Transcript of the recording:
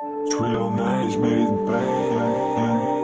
Trio management made bang.